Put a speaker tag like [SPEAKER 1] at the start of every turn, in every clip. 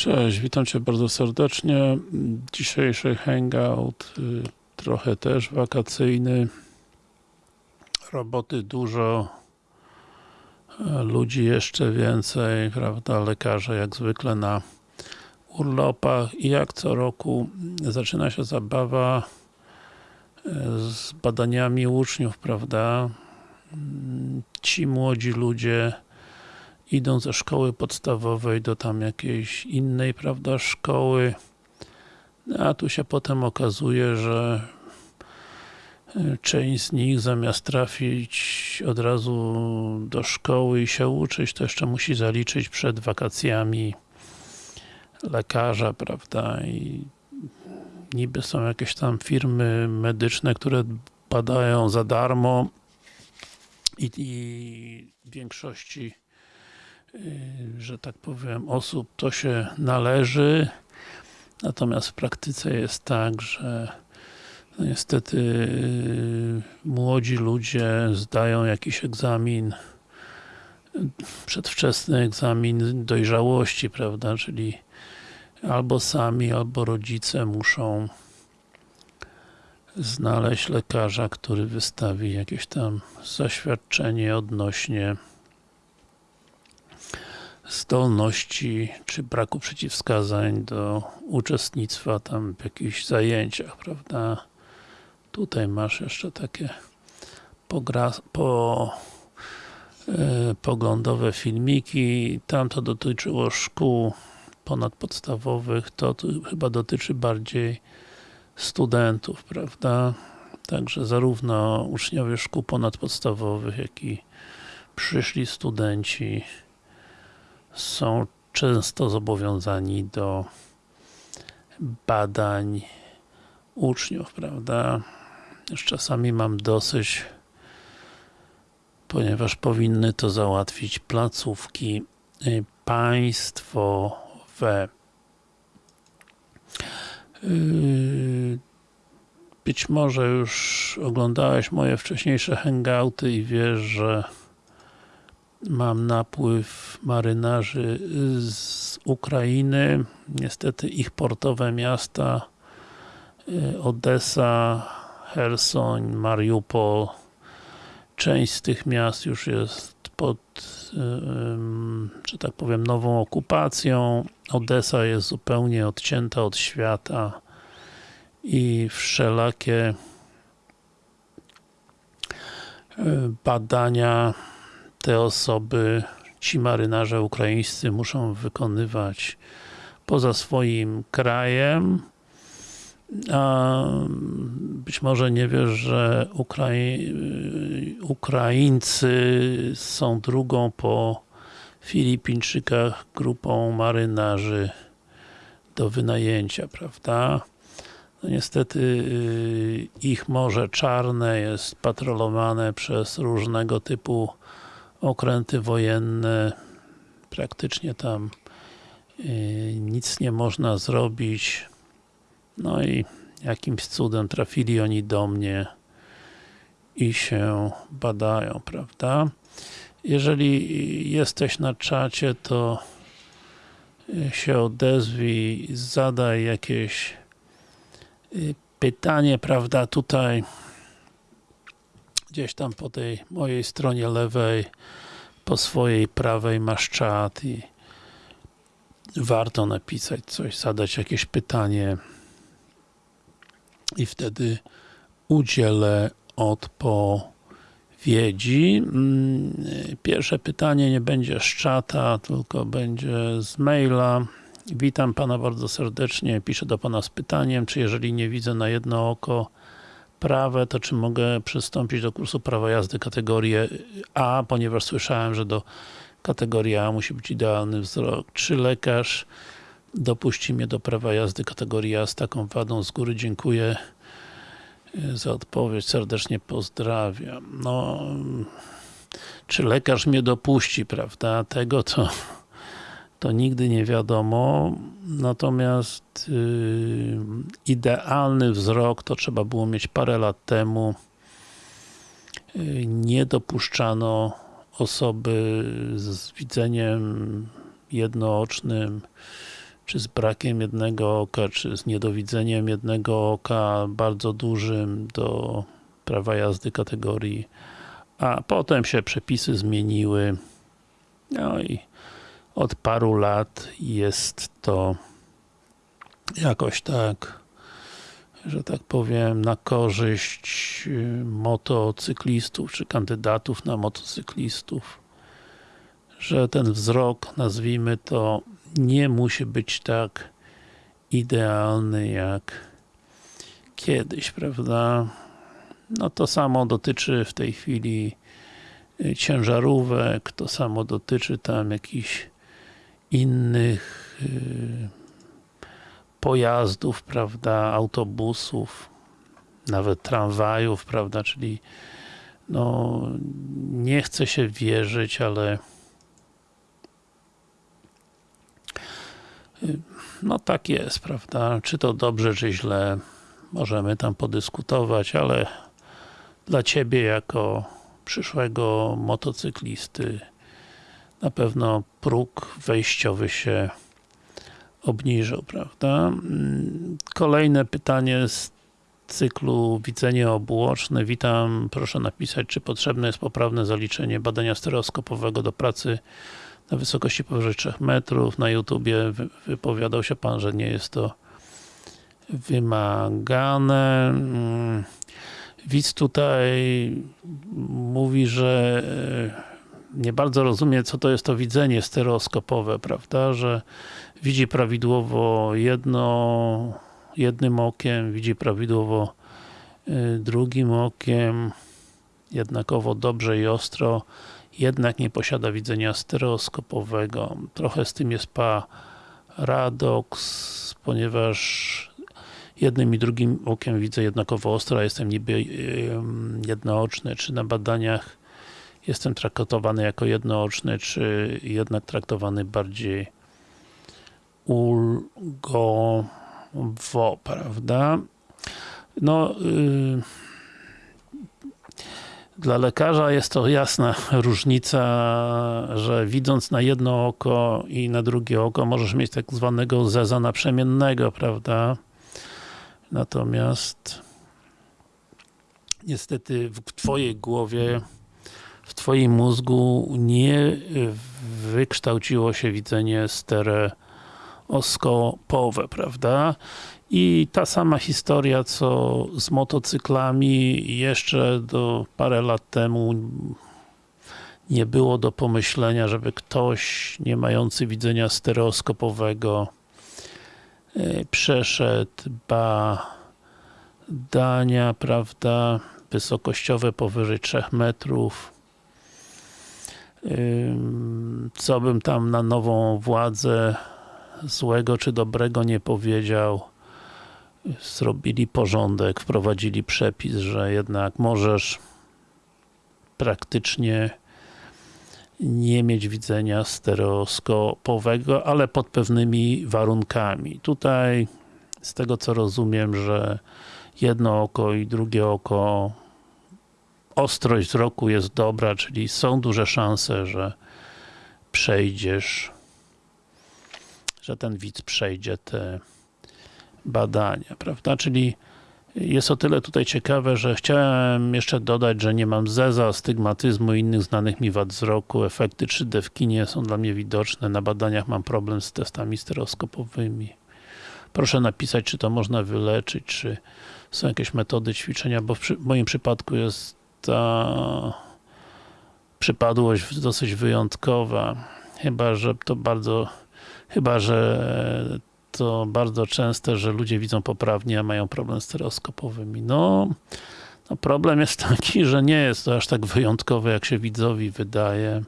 [SPEAKER 1] Cześć, witam Cię bardzo serdecznie. Dzisiejszy hangout y, trochę też wakacyjny. Roboty dużo, e, ludzi jeszcze więcej, prawda, lekarze jak zwykle na urlopach i jak co roku zaczyna się zabawa e, z badaniami uczniów, prawda. Ci młodzi ludzie idą ze szkoły podstawowej do tam jakiejś innej, prawda, szkoły, a tu się potem okazuje, że e, część z nich zamiast trafić od razu do szkoły i się uczyć, to jeszcze musi zaliczyć przed wakacjami lekarza, prawda, i niby są jakieś tam firmy medyczne, które badają za darmo i, i w większości że tak powiem, osób to się należy, natomiast w praktyce jest tak, że no niestety młodzi ludzie zdają jakiś egzamin, przedwczesny egzamin dojrzałości, prawda, czyli albo sami, albo rodzice muszą znaleźć lekarza, który wystawi jakieś tam zaświadczenie odnośnie zdolności, czy braku przeciwwskazań do uczestnictwa tam w jakichś zajęciach, prawda? Tutaj masz jeszcze takie pogra, po, e, poglądowe filmiki, tam to dotyczyło szkół ponadpodstawowych, to tu chyba dotyczy bardziej studentów, prawda? Także zarówno uczniowie szkół ponadpodstawowych, jak i przyszli studenci są często zobowiązani do badań uczniów, prawda? Już czasami mam dosyć, ponieważ powinny to załatwić placówki y, państwowe. Y, być może już oglądałeś moje wcześniejsze hangouty i wiesz, że mam napływ marynarzy z Ukrainy. Niestety ich portowe miasta y, Odessa, Hersoń, Mariupol część z tych miast już jest pod, że tak powiem, nową okupacją. Odessa jest zupełnie odcięta od świata i wszelakie y, badania te osoby, ci marynarze ukraińscy muszą wykonywać poza swoim krajem. A być może nie wiesz, że Ukrai Ukraińcy są drugą po Filipińczykach grupą marynarzy do wynajęcia, prawda? No niestety y, ich Morze Czarne jest patrolowane przez różnego typu okręty wojenne, praktycznie tam y, nic nie można zrobić. No i jakimś cudem trafili oni do mnie i się badają, prawda? Jeżeli jesteś na czacie, to y, się odezwij, zadaj jakieś y, pytanie, prawda, tutaj gdzieś tam po tej mojej stronie lewej, po swojej prawej masz czat i warto napisać coś, zadać jakieś pytanie i wtedy udzielę odpowiedzi. Mm, pierwsze pytanie nie będzie z czata, tylko będzie z maila. Witam Pana bardzo serdecznie, piszę do Pana z pytaniem, czy jeżeli nie widzę na jedno oko prawe, to czy mogę przystąpić do kursu prawa jazdy kategorii A, ponieważ słyszałem, że do kategorii A musi być idealny wzrok. Czy lekarz dopuści mnie do prawa jazdy kategorii A z taką wadą? Z góry dziękuję e, za odpowiedź, serdecznie pozdrawiam. No, czy lekarz mnie dopuści, prawda? Tego to to nigdy nie wiadomo, natomiast yy, idealny wzrok to trzeba było mieć parę lat temu. Yy, nie dopuszczano osoby z widzeniem jednoocznym czy z brakiem jednego oka, czy z niedowidzeniem jednego oka bardzo dużym do prawa jazdy kategorii A. Potem się przepisy zmieniły. No i od paru lat jest to jakoś tak że tak powiem, na korzyść y, motocyklistów, czy kandydatów na motocyklistów, że ten wzrok, nazwijmy to, nie musi być tak idealny jak kiedyś, prawda? No to samo dotyczy w tej chwili y, ciężarówek, to samo dotyczy tam jakichś innych yy, pojazdów, prawda, autobusów, nawet tramwajów, prawda, czyli no, nie chce się wierzyć, ale no tak jest, prawda, czy to dobrze, czy źle, możemy tam podyskutować, ale dla Ciebie jako przyszłego motocyklisty na pewno próg wejściowy się obniżył, prawda? Kolejne pytanie z cyklu widzenie obuoczne. Witam, proszę napisać, czy potrzebne jest poprawne zaliczenie badania stereoskopowego do pracy na wysokości powyżej 3 metrów. Na YouTubie wypowiadał się Pan, że nie jest to wymagane. Widz tutaj mówi, że nie bardzo rozumie, co to jest to widzenie stereoskopowe, prawda, że widzi prawidłowo jedno, jednym okiem, widzi prawidłowo y, drugim okiem, jednakowo dobrze i ostro, jednak nie posiada widzenia stereoskopowego. Trochę z tym jest paradoks, ponieważ jednym i drugim okiem widzę jednakowo ostro, a jestem niby y, jednooczny, czy na badaniach jestem traktowany jako jednooczny, czy jednak traktowany bardziej ulgowo, prawda? No, yy, dla lekarza jest to jasna różnica, że widząc na jedno oko i na drugie oko możesz mieć tak zwanego zeza naprzemiennego, prawda? Natomiast niestety w Twojej głowie w Twoim mózgu nie wykształciło się widzenie stereoskopowe, prawda? I ta sama historia, co z motocyklami, jeszcze do parę lat temu nie było do pomyślenia, żeby ktoś nie mający widzenia stereoskopowego e, przeszedł badania, prawda, wysokościowe powyżej 3 metrów, co bym tam na nową władzę złego czy dobrego nie powiedział zrobili porządek, wprowadzili przepis, że jednak możesz praktycznie nie mieć widzenia stereoskopowego, ale pod pewnymi warunkami. Tutaj z tego co rozumiem, że jedno oko i drugie oko ostrość wzroku jest dobra, czyli są duże szanse, że przejdziesz, że ten widz przejdzie te badania, prawda? Czyli jest o tyle tutaj ciekawe, że chciałem jeszcze dodać, że nie mam zeza, stygmatyzmu i innych znanych mi wad wzroku. Efekty 3D w kinie są dla mnie widoczne. Na badaniach mam problem z testami stereoskopowymi. Proszę napisać, czy to można wyleczyć, czy są jakieś metody ćwiczenia, bo w moim przypadku jest ta przypadłość dosyć wyjątkowa. Chyba, że to bardzo chyba, że to bardzo częste, że ludzie widzą poprawnie, a mają problem stereoskopowymi. No, no problem jest taki, że nie jest to aż tak wyjątkowe, jak się widzowi wydaje.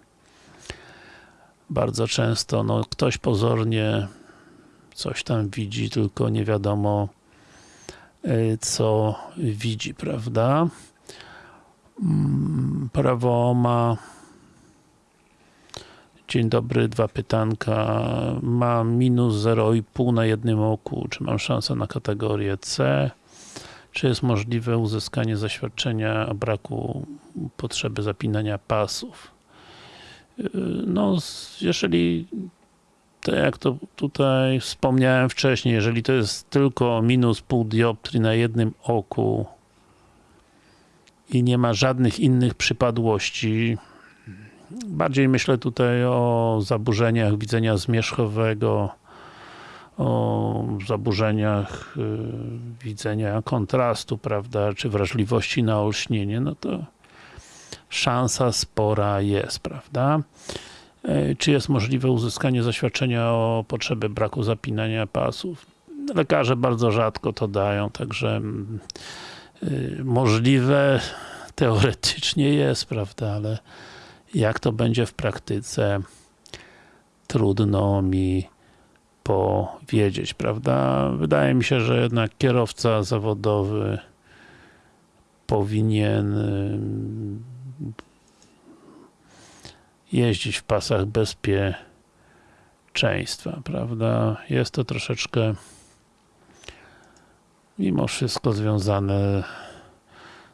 [SPEAKER 1] Bardzo często, no, ktoś pozornie coś tam widzi, tylko nie wiadomo y, co widzi, prawda? Mm, prawo ma Dzień dobry, dwa pytanka. Mam minus 0,5 na jednym oku. Czy mam szansę na kategorię C? Czy jest możliwe uzyskanie zaświadczenia o braku potrzeby zapinania pasów? No, jeżeli tak jak to tutaj wspomniałem wcześniej, jeżeli to jest tylko minus pół dioptrii na jednym oku i nie ma żadnych innych przypadłości, bardziej myślę tutaj o zaburzeniach widzenia zmierzchowego, o zaburzeniach y, widzenia kontrastu, prawda, czy wrażliwości na olśnienie, no to szansa spora jest, prawda. E, czy jest możliwe uzyskanie zaświadczenia o potrzebie braku zapinania pasów? Lekarze bardzo rzadko to dają, także mm, y, możliwe teoretycznie jest, prawda, ale jak to będzie w praktyce trudno mi powiedzieć, prawda? Wydaje mi się, że jednak kierowca zawodowy powinien jeździć w pasach bezpieczeństwa, prawda? Jest to troszeczkę mimo wszystko związane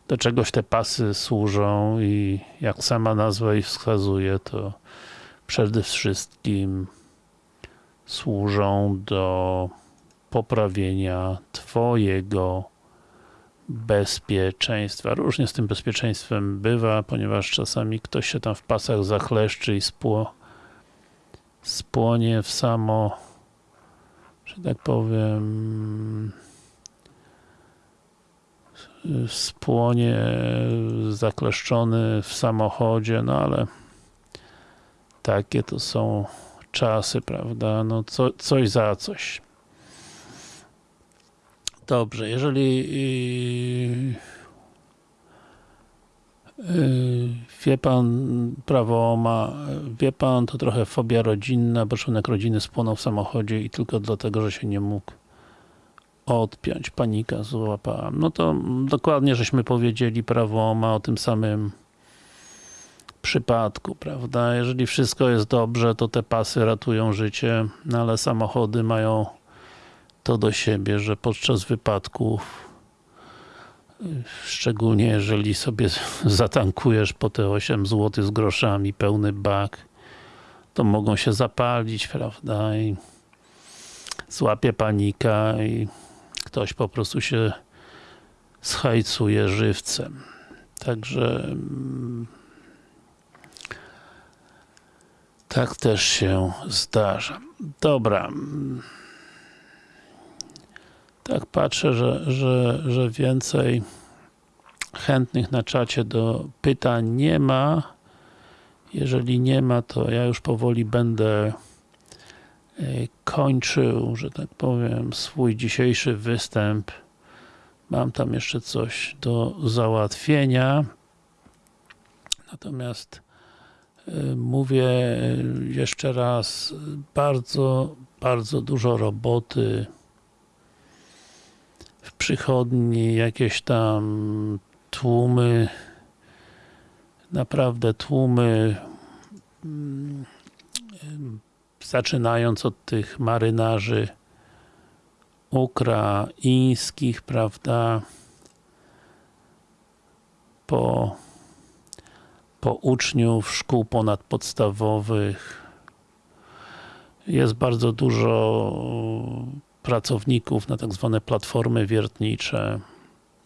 [SPEAKER 1] do czegoś te pasy służą i jak sama nazwa ich wskazuje, to przede wszystkim służą do poprawienia Twojego bezpieczeństwa. Różnie z tym bezpieczeństwem bywa, ponieważ czasami ktoś się tam w pasach zachleszczy i spło, spłonie w samo, że tak powiem, spłonie zakleszczony w samochodzie, no ale takie to są czasy, prawda, no co, coś za coś. Dobrze, jeżeli yy, yy, wie pan prawo ma, wie pan, to trochę fobia rodzinna, bo członek rodziny spłonął w samochodzie i tylko dlatego, że się nie mógł odpiąć. Panika złapała. No to dokładnie żeśmy powiedzieli prawo ma o tym samym przypadku, prawda? Jeżeli wszystko jest dobrze, to te pasy ratują życie, no ale samochody mają to do siebie, że podczas wypadków szczególnie jeżeli sobie zatankujesz po te 8 zł z groszami, pełny bak, to mogą się zapalić, prawda? I złapie panika i ktoś po prostu się schajcuje żywcem. Także mm, tak też się zdarza. Dobra. Tak patrzę, że, że, że więcej chętnych na czacie do pytań nie ma. Jeżeli nie ma, to ja już powoli będę kończył, że tak powiem, swój dzisiejszy występ. Mam tam jeszcze coś do załatwienia. Natomiast e, mówię jeszcze raz, bardzo, bardzo dużo roboty w przychodni, jakieś tam tłumy, naprawdę tłumy mm, zaczynając od tych marynarzy ukraińskich, prawda, po, po uczniów szkół ponadpodstawowych. Jest bardzo dużo pracowników na tak zwane platformy wiertnicze.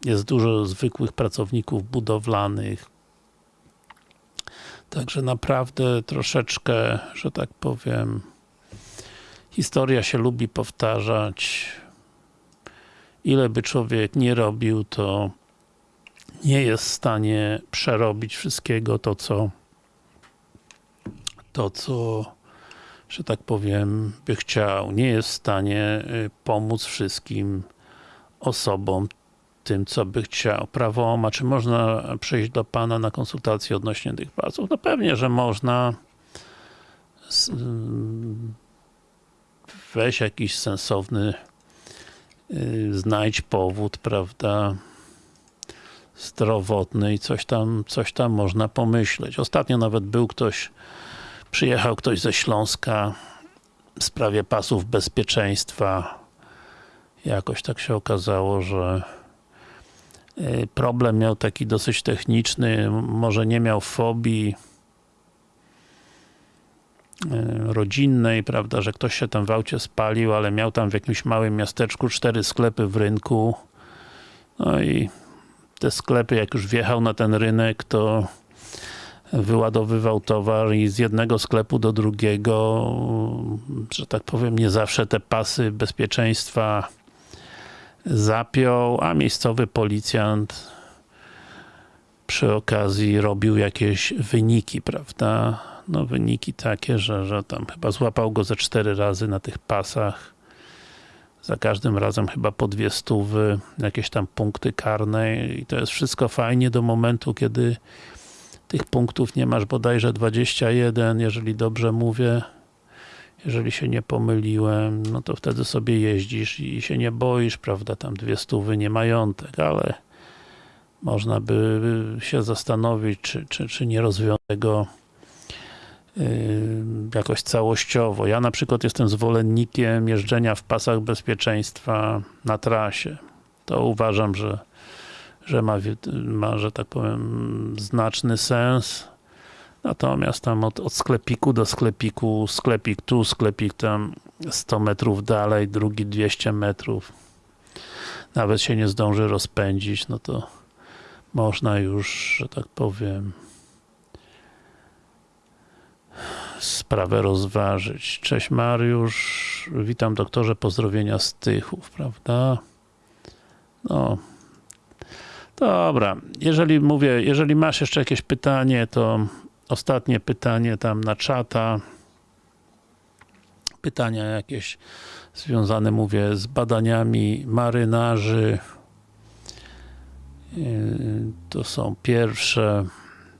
[SPEAKER 1] Jest dużo zwykłych pracowników budowlanych. Także naprawdę troszeczkę, że tak powiem, historia się lubi powtarzać. Ile by człowiek nie robił, to nie jest w stanie przerobić wszystkiego to, co to, co że tak powiem, by chciał. Nie jest w stanie y, pomóc wszystkim osobom tym, co by chciał. Prawo ma, czy można przyjść do Pana na konsultację odnośnie tych pasów? No pewnie, że można. Weź jakiś sensowny, y, znajdź powód, prawda, zdrowotny i coś tam, coś tam można pomyśleć. Ostatnio nawet był ktoś, przyjechał ktoś ze Śląska w sprawie pasów bezpieczeństwa. Jakoś tak się okazało, że problem miał taki dosyć techniczny, może nie miał fobii, rodzinnej, prawda, że ktoś się tam w aucie spalił, ale miał tam w jakimś małym miasteczku cztery sklepy w rynku. No i te sklepy, jak już wjechał na ten rynek, to wyładowywał towar i z jednego sklepu do drugiego, że tak powiem, nie zawsze te pasy bezpieczeństwa zapiął, a miejscowy policjant przy okazji robił jakieś wyniki, prawda? No wyniki takie, że, że tam chyba złapał go ze cztery razy na tych pasach. Za każdym razem chyba po dwie stówy, jakieś tam punkty karne i to jest wszystko fajnie do momentu, kiedy tych punktów nie masz bodajże 21, jeżeli dobrze mówię. Jeżeli się nie pomyliłem, no to wtedy sobie jeździsz i się nie boisz, prawda, tam dwie stówy nie majątek, ale można by się zastanowić, czy, czy, czy nie rozwiązać tego yy, jakoś całościowo. Ja na przykład jestem zwolennikiem jeżdżenia w pasach bezpieczeństwa na trasie. To uważam, że, że ma, ma, że tak powiem, znaczny sens. Natomiast tam od, od sklepiku do sklepiku, sklepik tu, sklepik tam 100 metrów dalej, drugi 200 metrów. Nawet się nie zdąży rozpędzić, no to można już, że tak powiem, sprawę rozważyć. Cześć Mariusz, witam doktorze, pozdrowienia z Tychów, prawda? No, dobra, jeżeli mówię, jeżeli masz jeszcze jakieś pytanie, to ostatnie pytanie tam na czata. Pytania jakieś związane, mówię, z badaniami marynarzy. To są pierwsze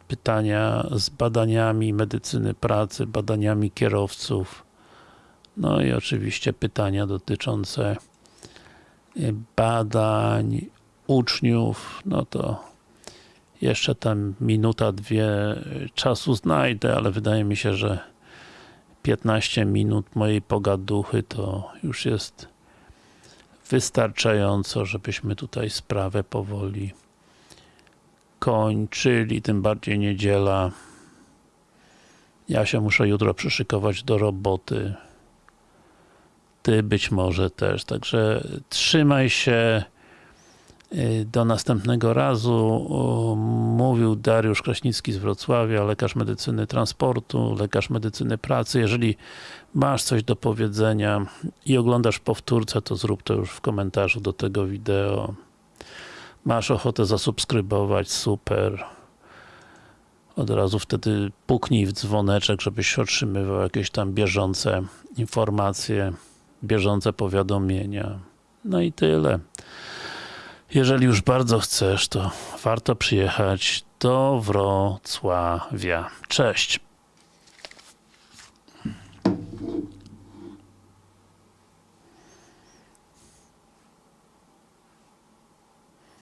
[SPEAKER 1] pytania z badaniami medycyny pracy, badaniami kierowców. No i oczywiście pytania dotyczące badań uczniów, no to jeszcze tam minuta, dwie czasu znajdę, ale wydaje mi się, że 15 minut mojej pogaduchy to już jest wystarczająco, żebyśmy tutaj sprawę powoli kończyli, tym bardziej niedziela. Ja się muszę jutro przyszykować do roboty. Ty być może też, także trzymaj się. Do następnego razu mówił Dariusz Kraśnicki z Wrocławia, lekarz medycyny transportu, lekarz medycyny pracy. Jeżeli masz coś do powiedzenia i oglądasz powtórce, to zrób to już w komentarzu do tego wideo. Masz ochotę zasubskrybować, super. Od razu wtedy puknij w dzwoneczek, żebyś otrzymywał jakieś tam bieżące informacje, bieżące powiadomienia. No i tyle. Jeżeli już bardzo chcesz, to warto przyjechać do Wrocławia. Cześć!